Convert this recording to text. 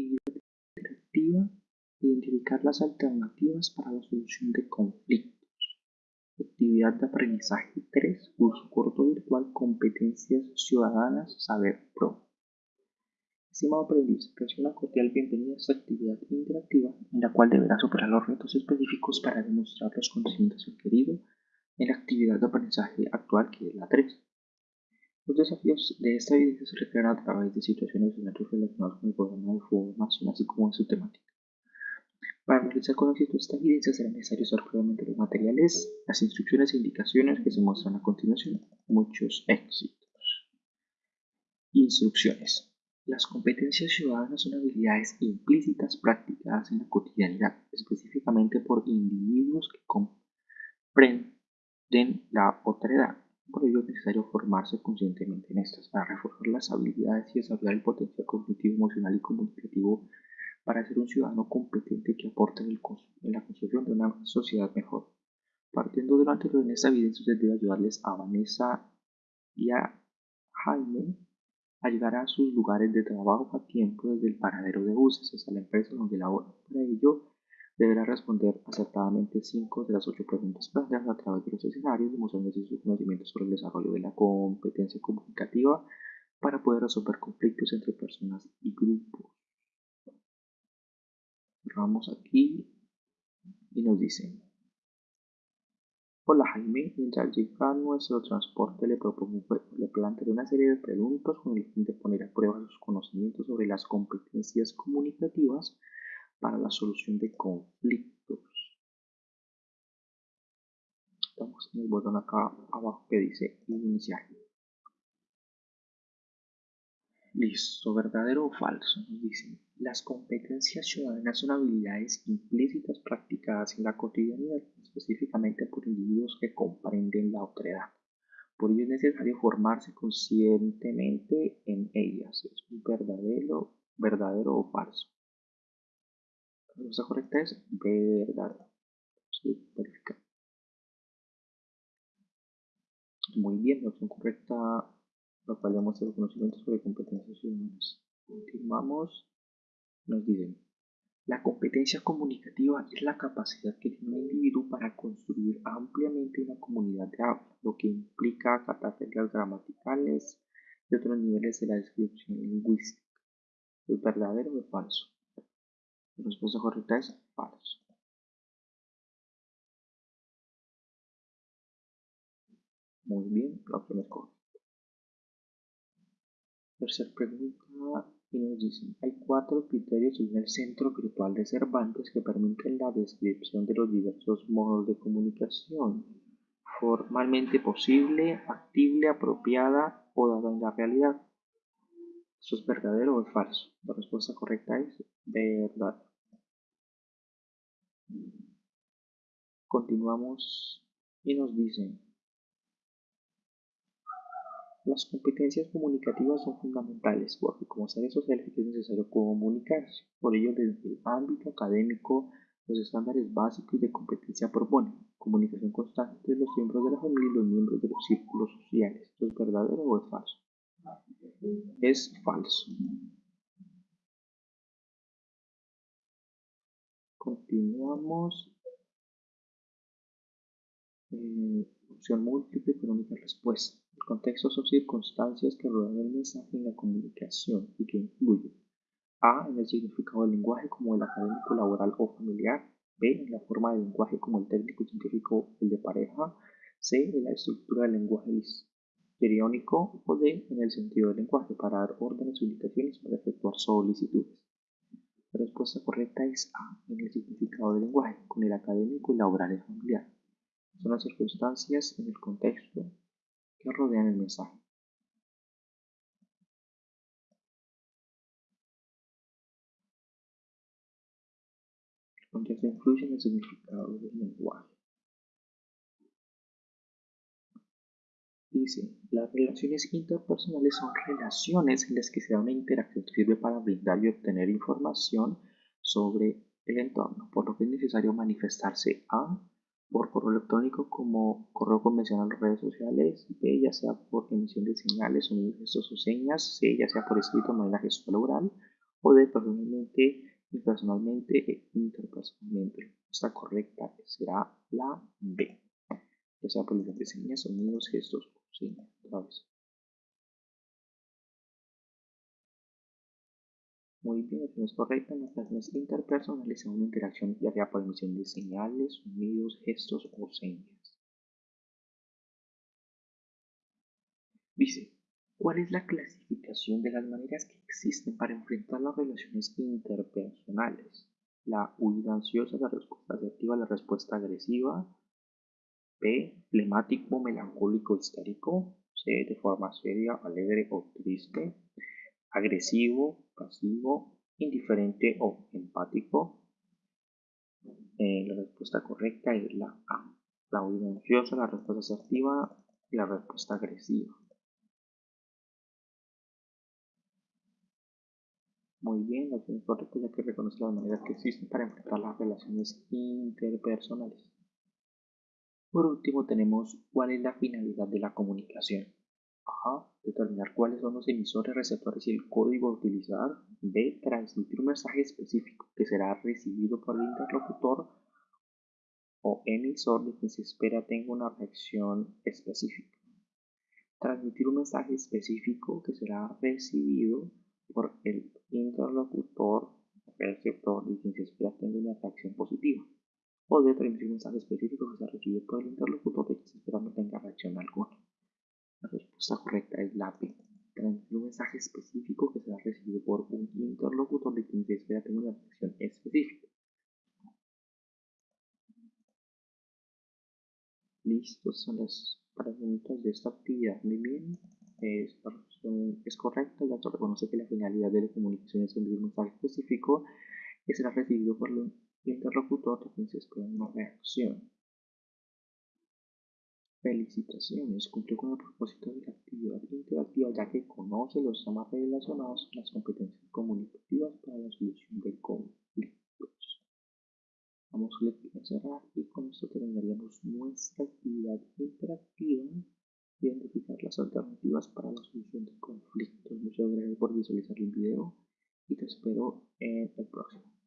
Actividad interactiva. Identificar las alternativas para la solución de conflictos. Actividad de aprendizaje 3. Curso corto virtual. Competencias ciudadanas. Saber Pro. Estimado aprendiz, recibe una cordial bienvenida a esta actividad interactiva en la cual deberá superar los retos específicos para demostrar los conocimientos adquiridos en la actividad de aprendizaje actual que es la 3. Los desafíos de esta evidencia se refieren a través de situaciones y escenarios relacionados con el programa de formación, así como en su temática. Para realizar con éxito esta evidencia será necesario usar previamente los materiales, las instrucciones e indicaciones que se muestran a continuación. Muchos éxitos. Instrucciones. Las competencias ciudadanas son habilidades implícitas practicadas en la cotidianidad, específicamente por individuos que comprenden la otra edad por ello es necesario formarse conscientemente en estas para reforzar las habilidades y desarrollar el potencial cognitivo, emocional y comunicativo para ser un ciudadano competente que aporte en, la construcción de una sociedad mejor. Partiendo de lo anterior, en esta evidencia se debe ayudarles a Vanessa y a Jaime a llegar a sus lugares de trabajo a tiempo desde el paradero de buses hasta la empresa donde laboran. Para ello, deberá responder acertadamente 5 de las 8 preguntas planteadas a través de los escenarios, demostrando así su conocimiento sobre el desarrollo de la competencia comunicativa para poder resolver conflictos entre personas y grupos. Vamos aquí y nos dicen Hola Jaime, mientras llega nuestro transporte le propongo le plantearé una serie de preguntas con el fin de poner a prueba sus conocimientos sobre las competencias comunicativas para la solución de conflictos. Estamos en el botón acá abajo que dice iniciar. Listo, verdadero o falso. Nos dicen, las competencias ciudadanas son habilidades implícitas practicadas en la cotidianidad, específicamente por individuos que comprenden la otredad. Por ello es necesario formarse conscientemente en ellas. Es verdadero, verdadero o falso. La respuesta correcta es verdad. Sí, verificar. Muy bien, la opción correcta, la cual demuestra los conocimientos sobre competencias ciudadanas. Continuamos. Nos dicen, la competencia comunicativa es la capacidad que tiene un individuo para construir ampliamente una comunidad de habla, lo que implica acatar reglas gramaticales y otros niveles de la descripción lingüística. ¿Es verdadero o falso? Respuesta correcta es falso. Muy bien, la opción es correcta. Tercer pregunta y nos dicen, hay cuatro criterios en el centro virtual de Cervantes que permiten la descripción de los diversos modos de comunicación. Formalmente posible, factible, apropiada o dada en la realidad. ¿Eso es verdadero o es falso? La respuesta correcta es verdad. Continuamos y nos dicen, las competencias comunicativas son fundamentales porque como seres sociales es necesario comunicarse. Por ello, desde el ámbito académico, los estándares básicos de competencia proponen comunicación constante entre los miembros de la familia y los miembros de los círculos sociales. ¿Esto es verdadero o es falso? Es falso. Continuamos eh, opción múltiple con única respuesta. El contexto son circunstancias que rodean el mensaje en la comunicación y que influyen A. En el significado del lenguaje como el académico, laboral o familiar. B. En la forma del lenguaje como el técnico, científico, el de pareja. C. En la estructura del lenguaje histriónico o D. En el sentido del lenguaje para dar órdenes o indicaciones para efectuar solicitudes. La respuesta correcta es A. En el significado del lenguaje con el académico, laboral y familiar son las circunstancias en el contexto que rodean el mensaje. El contexto influye en el significado del lenguaje. Dice, las relaciones interpersonales son relaciones en las que se da una interacción que sirve para brindar y obtener información sobre el entorno, por lo que es necesario manifestarse a por correo electrónico como correo convencional o redes sociales, B, ya sea por emisión de señales, sonidos, gestos o señas, C, ya sea por escrito manera gestual oral, O D. Personalmente, impersonalmente e interpersonalmente. La respuesta correcta será la B. Ya sea por de señas, sonidos, gestos o señas. Muy bien, eso es correcta. En las relaciones interpersonales una interacción ya sea por emisión de señales, sonidos, gestos o señas. Dice, ¿cuál es la clasificación de las maneras que existen para enfrentar las relaciones interpersonales? La huida ansiosa, la respuesta asertiva, la respuesta agresiva. B, flemático, melancólico, histérico. C, de forma seria, alegre o triste agresivo, pasivo, indiferente o empático. Eh, la respuesta correcta es la A. La huida la respuesta asertiva y la respuesta agresiva. Muy bien, la opción correcta ya que reconoce las maneras que existen para enfrentar las relaciones interpersonales. Por último tenemos cuál es la finalidad de la comunicación. Determinar cuáles son los emisores, receptores y el código a utilizar. B. Transmitir un mensaje específico que será recibido por el interlocutor o emisor de quien se espera tenga una reacción específica. Transmitir un mensaje específico que será recibido por el interlocutor o receptor de quien se espera tenga una reacción positiva. O de transmitir un mensaje específico que será recibido por el interlocutor de quien se espera no tenga reacción alguna. La respuesta correcta es la B. Transmitir un mensaje específico que será recibido por un interlocutor de quien se espera tener una reacción específica. Listos son las preguntas de esta actividad. Muy bien. Esta es correcta, ya que reconoce que la finalidad de la comunicación es enviar un mensaje específico que será recibido por el interlocutor de quien se espera una reacción. Felicitaciones, cumplió con el propósito de la actividad interactiva ya que conoce los temas relacionados con las competencias comunicativas para la solución de conflictos. Vamos a cerrar y con esto terminaríamos nuestra actividad interactiva identificar las alternativas para la solución de conflictos. Muchas gracias por visualizar el video y te espero en el próximo.